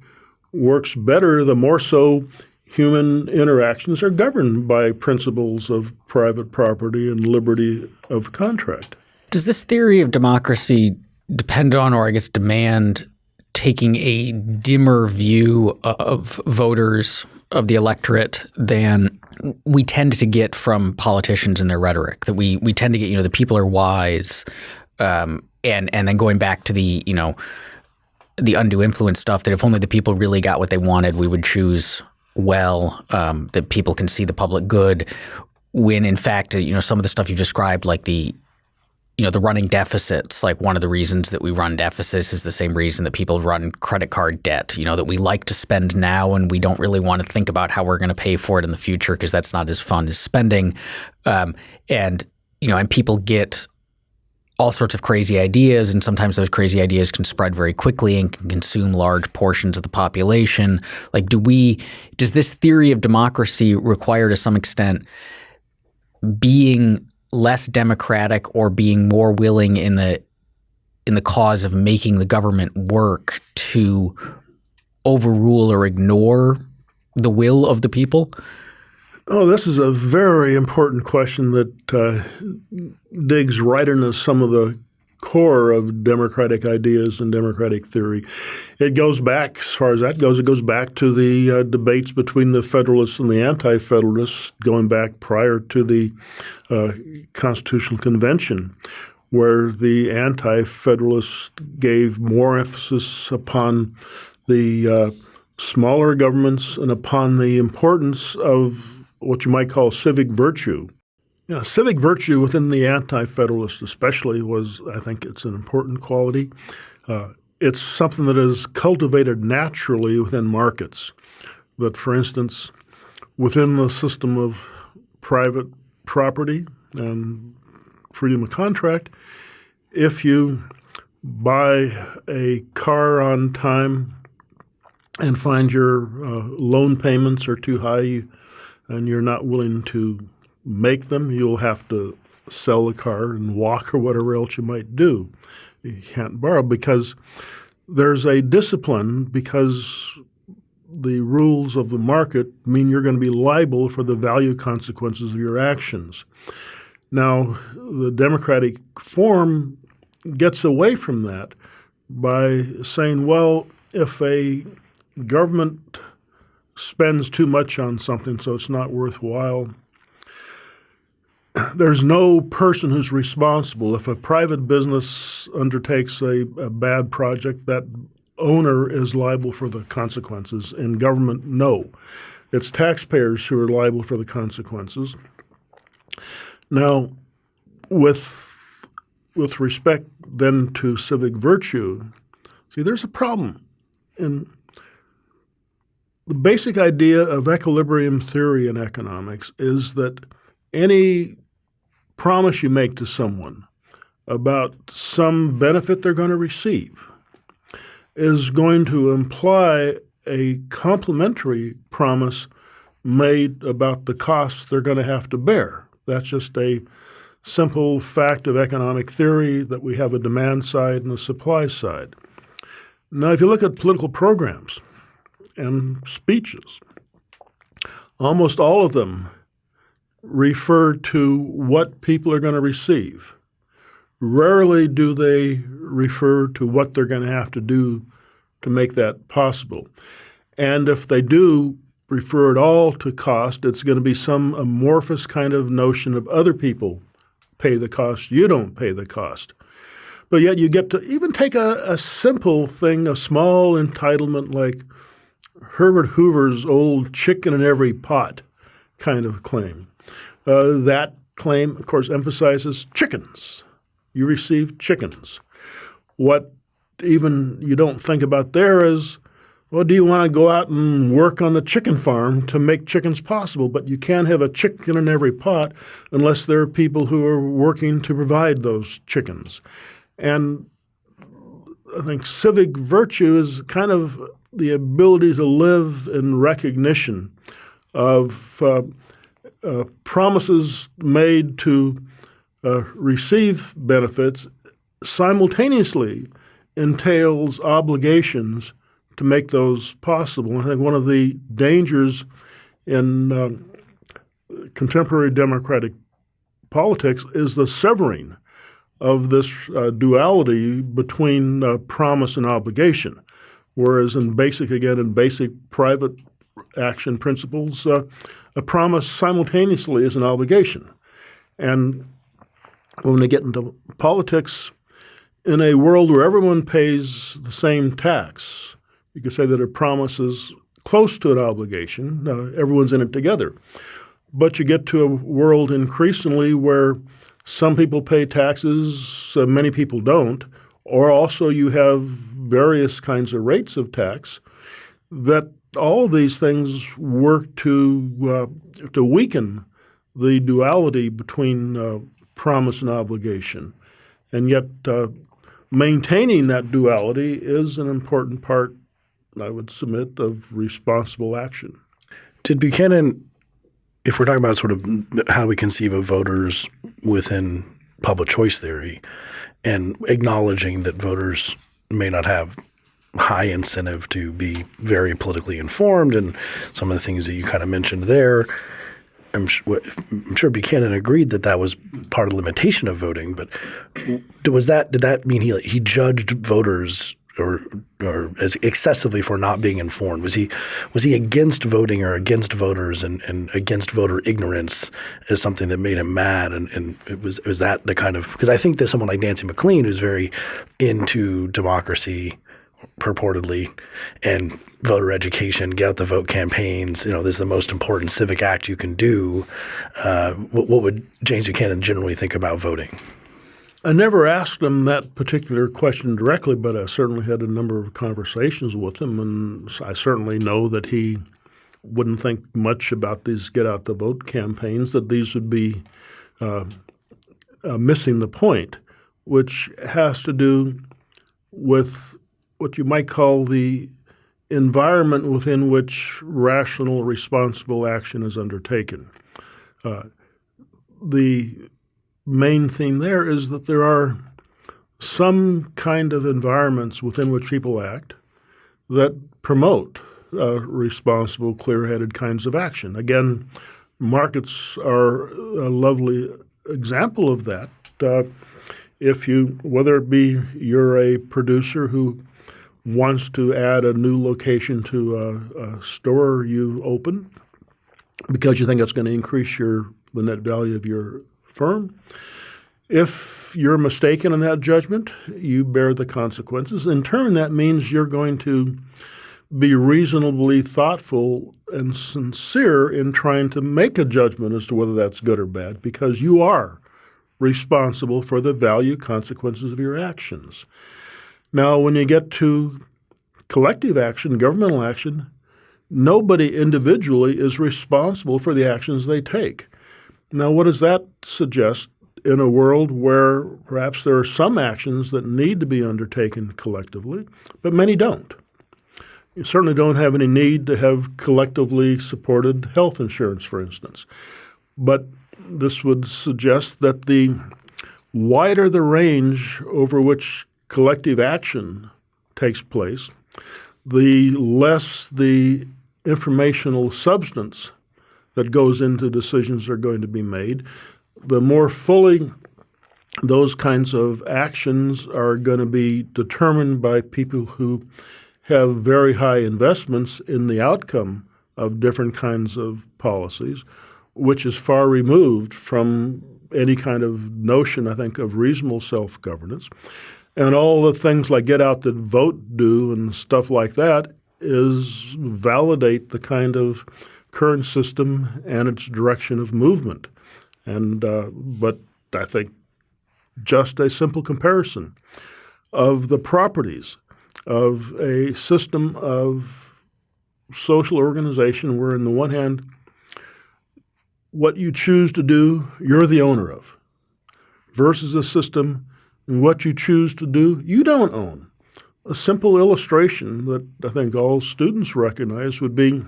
works better the more so human interactions are governed by principles of private property and liberty of contract. Does this theory of democracy depend on, or I guess demand, taking a dimmer view of voters, of the electorate, than we tend to get from politicians and their rhetoric. That we we tend to get, you know, the people are wise, um, and and then going back to the you know the undue influence stuff. That if only the people really got what they wanted, we would choose well. Um, that people can see the public good. When in fact, you know, some of the stuff you described, like the you know the running deficits like one of the reasons that we run deficits is the same reason that people run credit card debt you know that we like to spend now and we don't really want to think about how we're going to pay for it in the future because that's not as fun as spending. Um, and you know and people get all sorts of crazy ideas and sometimes those crazy ideas can spread very quickly and can consume large portions of the population. Like do we does this theory of democracy require to some extent being less democratic or being more willing in the in the cause of making the government work to overrule or ignore the will of the people? Oh, this is a very important question that uh, digs right into some of the core of democratic ideas and democratic theory. It goes back, as far as that goes, it goes back to the uh, debates between the Federalists and the Anti Federalists, going back prior to the uh, Constitutional Convention, where the Anti Federalists gave more emphasis upon the uh, smaller governments and upon the importance of what you might call civic virtue. Yeah, civic virtue within the anti-federalist, especially, was I think it's an important quality. Uh, it's something that is cultivated naturally within markets. That, for instance, within the system of private property and freedom of contract, if you buy a car on time and find your uh, loan payments are too high and you're not willing to make them. You'll have to sell the car and walk or whatever else you might do. You can't borrow because there's a discipline because the rules of the market mean you're going to be liable for the value consequences of your actions. Now, the democratic form gets away from that by saying, well, if a government spends too much on something so it's not worthwhile, there's no person who's responsible. If a private business undertakes a, a, bad project, that owner is liable for the consequences. In government, no. It's taxpayers who are liable for the consequences. Now, with with respect then to civic virtue, see, there's a problem. In the basic idea of equilibrium theory in economics is that any promise you make to someone about some benefit they're going to receive is going to imply a complementary promise made about the costs they're going to have to bear. That's just a simple fact of economic theory that we have a demand side and a supply side. Now, if you look at political programs and speeches, almost all of them refer to what people are going to receive. Rarely do they refer to what they're going to have to do to make that possible. And if they do refer at all to cost, it's going to be some amorphous kind of notion of other people pay the cost, you don't pay the cost. But yet you get to even take a, a simple thing, a small entitlement like Herbert Hoover's old chicken in every pot kind of claim. Uh, that claim, of course, emphasizes chickens. You receive chickens. What even you don't think about there is, well, do you want to go out and work on the chicken farm to make chickens possible? But you can't have a chicken in every pot unless there are people who are working to provide those chickens. And I think civic virtue is kind of the ability to live in recognition of uh, uh, promises made to uh, receive benefits simultaneously entails obligations to make those possible. I think one of the dangers in uh, contemporary democratic politics is the severing of this uh, duality between uh, promise and obligation. Whereas in basic, again, in basic private action principles, uh, a promise simultaneously is an obligation. And when they get into politics, in a world where everyone pays the same tax, you could say that a promise is close to an obligation. Everyone's in it together. But you get to a world increasingly where some people pay taxes, uh, many people don't, or also you have various kinds of rates of tax that all these things work to uh, to weaken the duality between uh, promise and obligation, and yet uh, maintaining that duality is an important part, I would submit, of responsible action. Did Buchanan, if we're talking about sort of how we conceive of voters within public choice theory, and acknowledging that voters may not have high incentive to be very politically informed and some of the things that you kind of mentioned there. I'm, I'm sure Buchanan agreed that that was part of the limitation of voting, but was that did that mean he he judged voters or or as excessively for not being informed? Was he was he against voting or against voters and, and against voter ignorance as something that made him mad? And, and it was was that the kind of because I think that someone like Nancy MacLean who's very into democracy purportedly, and voter education, get out the vote campaigns. You know, this is the most important civic act you can do. Uh, what, what, would James Buchanan generally think about voting? I never asked him that particular question directly, but I certainly had a number of conversations with him, and I certainly know that he wouldn't think much about these get out the vote campaigns. That these would be uh, uh, missing the point, which has to do with what you might call the environment within which rational, responsible action is undertaken. Uh, the main theme there is that there are some kind of environments within which people act that promote uh, responsible, clear-headed kinds of action. Again, markets are a lovely example of that. Uh, if you, whether it be you're a producer who wants to add a new location to a, a store you open because you think it's going to increase your the net value of your firm. If you're mistaken in that judgment, you bear the consequences. In turn, that means you're going to be reasonably thoughtful and sincere in trying to make a judgment as to whether that's good or bad because you are responsible for the value consequences of your actions. Now, when you get to collective action, governmental action, nobody individually is responsible for the actions they take. Now, what does that suggest in a world where perhaps there are some actions that need to be undertaken collectively, but many don't? You certainly don't have any need to have collectively supported health insurance, for instance. But this would suggest that the wider the range over which collective action takes place, the less the informational substance that goes into decisions are going to be made, the more fully those kinds of actions are going to be determined by people who have very high investments in the outcome of different kinds of policies, which is far removed from any kind of notion, I think, of reasonable self governance. And all the things like get out the vote do and stuff like that is validate the kind of current system and its direction of movement. And uh, but I think just a simple comparison of the properties of a system of social organization where, on the one hand, what you choose to do, you're the owner of, versus a system and what you choose to do, you don't own. A simple illustration that I think all students recognize would be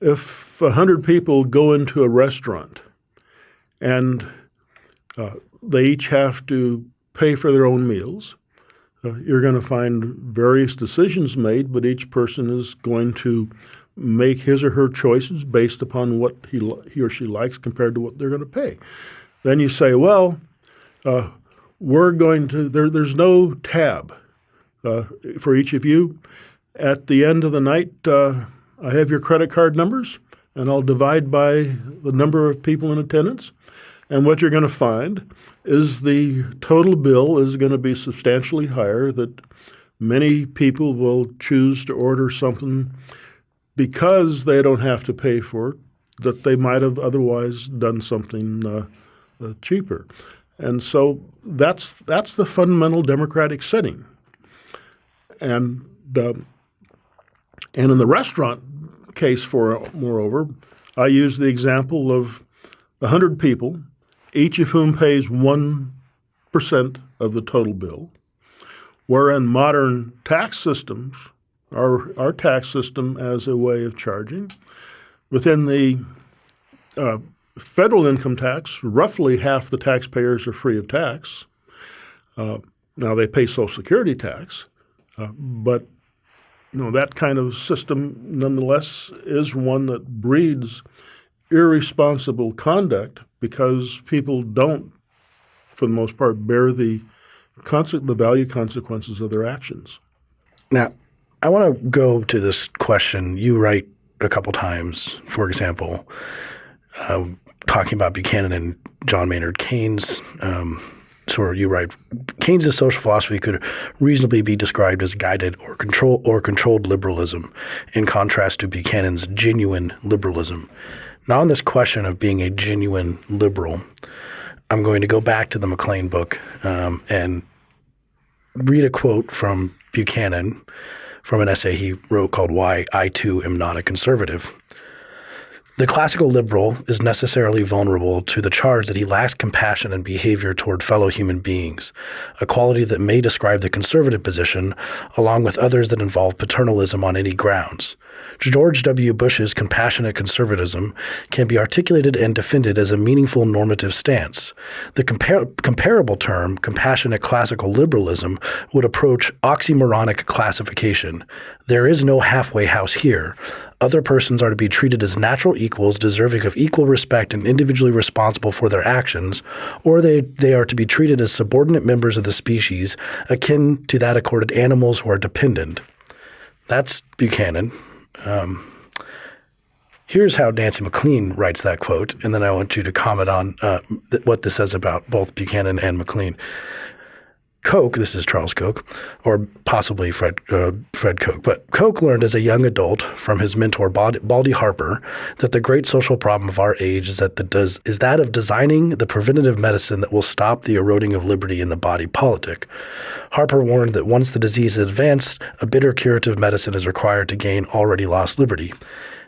if 100 people go into a restaurant and uh, they each have to pay for their own meals, uh, you're going to find various decisions made, but each person is going to make his or her choices based upon what he, he or she likes compared to what they're going to pay. Then you say, well, uh, we're going to, there, there's no tab uh, for each of you. At the end of the night, uh, I have your credit card numbers, and I'll divide by the number of people in attendance. And what you're going to find is the total bill is going to be substantially higher, that many people will choose to order something because they don't have to pay for it, that they might have otherwise done something uh, uh, cheaper. And so that's that's the fundamental democratic setting. And and in the restaurant case, for moreover, I use the example of a hundred people, each of whom pays one percent of the total bill. wherein modern tax systems, our our tax system as a way of charging, within the uh, federal income tax, roughly half the taxpayers are free of tax. Uh, now they pay Social Security tax, uh, but you know that kind of system, nonetheless, is one that breeds irresponsible conduct because people don't, for the most part, bear the the value consequences of their actions. Now, I want to go to this question. You write a couple times, for example, uh, talking about Buchanan and John Maynard Keynes. Um, so you write, Keynes' social philosophy could reasonably be described as guided or control or controlled liberalism, in contrast to Buchanan's genuine liberalism. Now, on this question of being a genuine liberal, I'm going to go back to the MacLean book um, and read a quote from Buchanan from an essay he wrote called "Why I Too Am Not a Conservative." The classical liberal is necessarily vulnerable to the charge that he lacks compassion and behavior toward fellow human beings, a quality that may describe the conservative position, along with others that involve paternalism on any grounds. George W. Bush's compassionate conservatism can be articulated and defended as a meaningful normative stance. The compar comparable term, compassionate classical liberalism, would approach oxymoronic classification. There is no halfway house here. Other persons are to be treated as natural equals, deserving of equal respect and individually responsible for their actions, or they, they are to be treated as subordinate members of the species, akin to that accorded animals who are dependent. That's Buchanan. Um, here's how Nancy MacLean writes that quote, and then I want you to comment on uh, th what this says about both Buchanan and MacLean. Koch, this is Charles Koch, or possibly Fred uh, Fred Koch, but Koch learned as a young adult from his mentor Baldy Harper that the great social problem of our age is that the does is that of designing the preventative medicine that will stop the eroding of liberty in the body politic. Harper warned that once the disease is advanced, a bitter curative medicine is required to gain already lost liberty.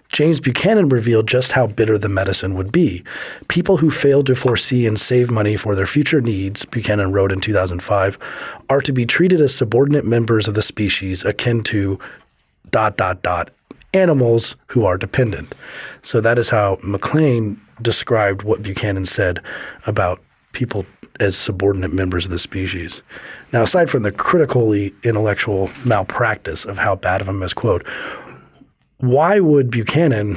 James Buchanan revealed just how bitter the medicine would be. People who failed to foresee and save money for their future needs, Buchanan wrote in 2005, are to be treated as subordinate members of the species akin to dot dot dot animals who are dependent. So that is how MacLean described what Buchanan said about people as subordinate members of the species. Now, aside from the critically intellectual malpractice of how bad of a misquote, why would Buchanan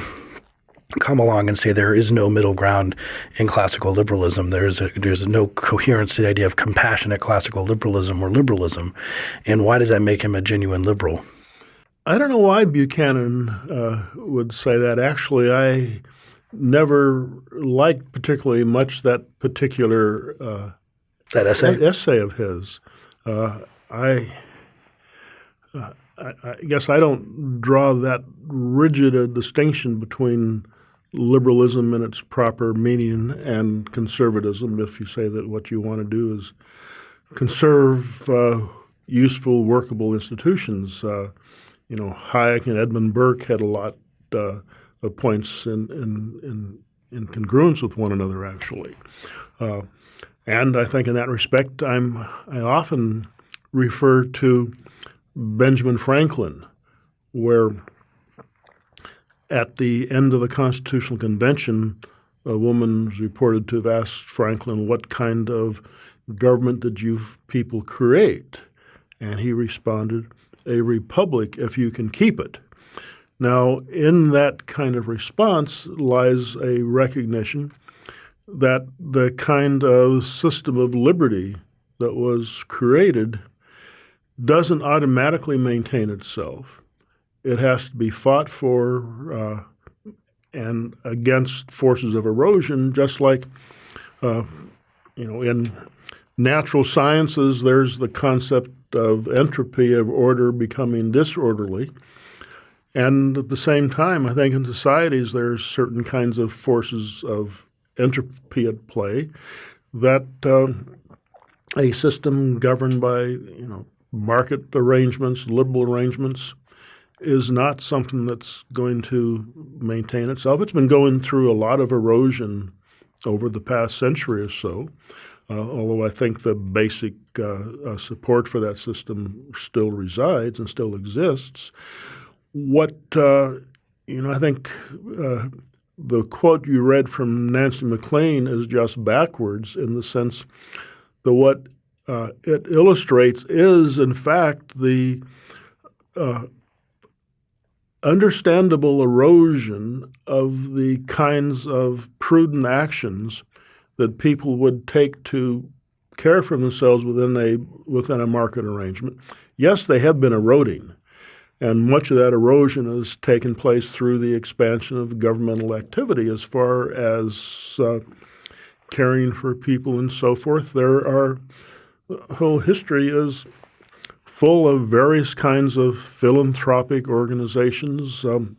come along and say there is no middle ground in classical liberalism. There's a, there's no coherence to the idea of compassionate classical liberalism or liberalism, and why does that make him a genuine liberal? I don't know why Buchanan uh, would say that. Actually, I never liked particularly much that particular uh, that essay essay of his. Uh, I uh, I, I guess I don't draw that rigid a distinction between liberalism in its proper meaning and conservatism. If you say that what you want to do is conserve uh, useful, workable institutions, uh, you know, Hayek and Edmund Burke had a lot uh, of points in, in, in, in, congruence with one another, actually. Uh, and I think in that respect, I'm I often refer to Benjamin Franklin, where at the end of the Constitutional Convention, a woman was reported to have asked Franklin, What kind of government did you people create? And he responded, A republic if you can keep it. Now, in that kind of response lies a recognition that the kind of system of liberty that was created doesn't automatically maintain itself. It has to be fought for uh, and against forces of erosion, just like, uh, you know, in natural sciences, there's the concept of entropy of order becoming disorderly. And at the same time, I think in societies, there's certain kinds of forces of entropy at play that uh, a system governed by, you know, market arrangements, liberal arrangements, is not something that's going to maintain itself. It's been going through a lot of erosion over the past century or so, uh, although I think the basic uh, uh, support for that system still resides and still exists. What, uh, you know, I think uh, the quote you read from Nancy MacLean is just backwards in the sense that what uh, it illustrates is, in fact, the uh, understandable erosion of the kinds of prudent actions that people would take to care for themselves within a within a market arrangement. Yes, they have been eroding, and much of that erosion has taken place through the expansion of governmental activity as far as uh, caring for people and so forth. There are whole history is full of various kinds of philanthropic organizations, um,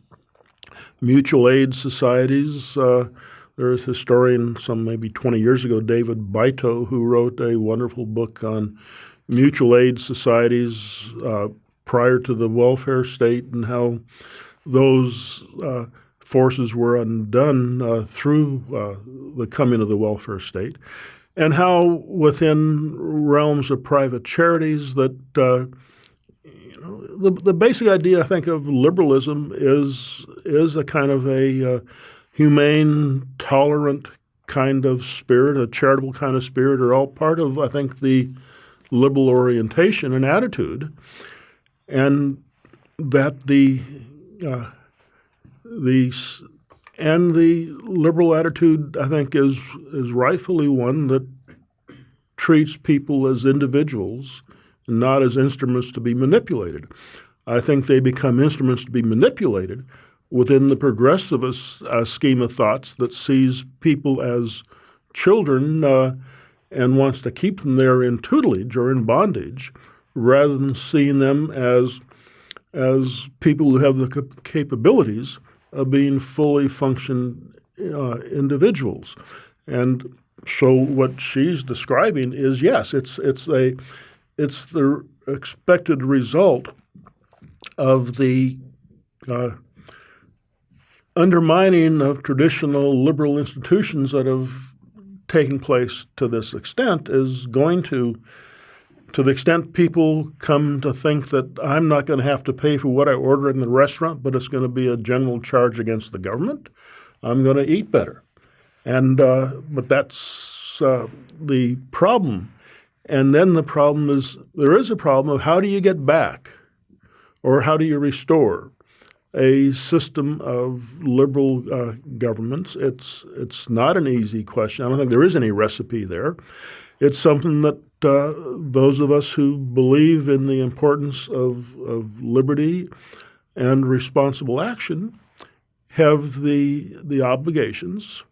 mutual aid societies. Uh, there's a historian some maybe 20 years ago, David Beito, who wrote a wonderful book on mutual aid societies uh, prior to the welfare state and how those uh, forces were undone uh, through uh, the coming of the welfare state and how within realms of private charities that uh, you know the the basic idea I think of liberalism is is a kind of a uh, humane, tolerant kind of spirit, a charitable kind of spirit, are all part of I think the liberal orientation and attitude, and that the uh, the and the liberal attitude, I think, is is rightfully one that treats people as individuals, and not as instruments to be manipulated. I think they become instruments to be manipulated within the progressivist uh, scheme of thoughts that sees people as children uh, and wants to keep them there in tutelage or in bondage, rather than seeing them as as people who have the capabilities of being fully functioned uh, individuals. And so what she's describing is yes, it's it's a it's the expected result of the uh, undermining of traditional liberal institutions that have taken place to this extent is going to to the extent people come to think that I'm not going to have to pay for what I order in the restaurant, but it's going to be a general charge against the government, I'm going to eat better. And uh, but that's uh, the problem. And then the problem is there is a problem of how do you get back, or how do you restore a system of liberal uh, governments? It's it's not an easy question. I don't think there is any recipe there. It's something that uh, those of us who believe in the importance of, of liberty and responsible action have the, the obligations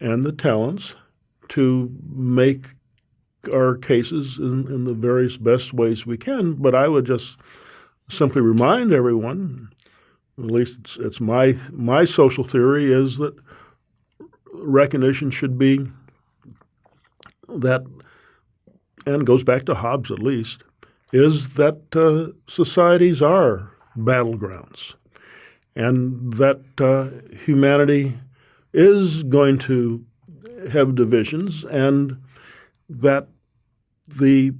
and the talents to make our cases in, in the various best ways we can. But I would just simply remind everyone, at least it's, it's my, my social theory, is that recognition should be that and goes back to Hobbes at least, is that uh, societies are battlegrounds and that uh, humanity is going to have divisions and that the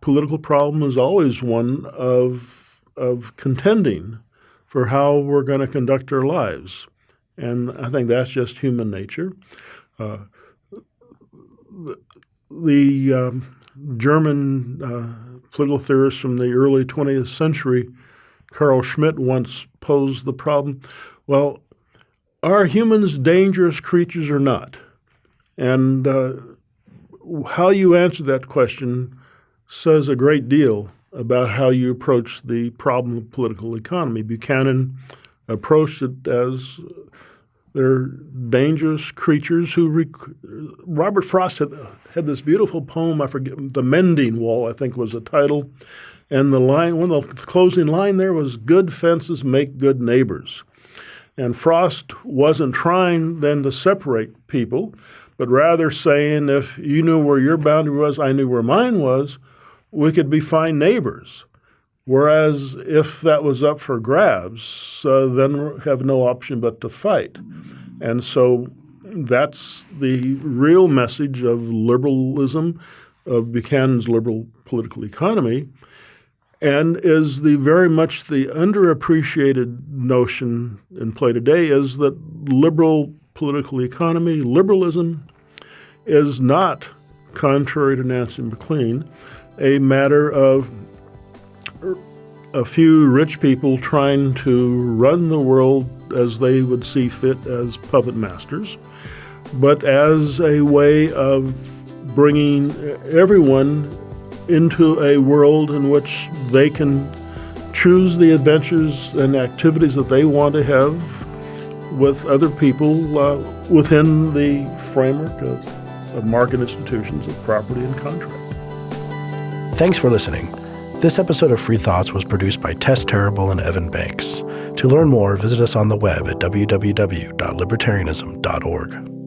political problem is always one of, of contending for how we're going to conduct our lives. And I think that's just human nature. Uh, the, um, German uh, political theorist from the early 20th century, Carl Schmitt, once posed the problem well, are humans dangerous creatures or not? And uh, how you answer that question says a great deal about how you approach the problem of political economy. Buchanan approached it as they're dangerous creatures who. Rec- Robert Frost had, had this beautiful poem. I forget the Mending Wall. I think was the title, and the line one of the closing line there was "Good fences make good neighbors," and Frost wasn't trying then to separate people, but rather saying if you knew where your boundary was, I knew where mine was, we could be fine neighbors. Whereas if that was up for grabs, uh, then have no option but to fight. And so that's the real message of liberalism, of Buchanan's liberal political economy, and is the very much the underappreciated notion in play today is that liberal political economy, liberalism, is not, contrary to Nancy MacLean, a matter of a few rich people trying to run the world as they would see fit as puppet masters, but as a way of bringing everyone into a world in which they can choose the adventures and activities that they want to have with other people uh, within the framework of, of market institutions of property and contract. Thanks for listening. This episode of Free Thoughts was produced by Tess Terrible and Evan Banks. To learn more, visit us on the web at www.libertarianism.org.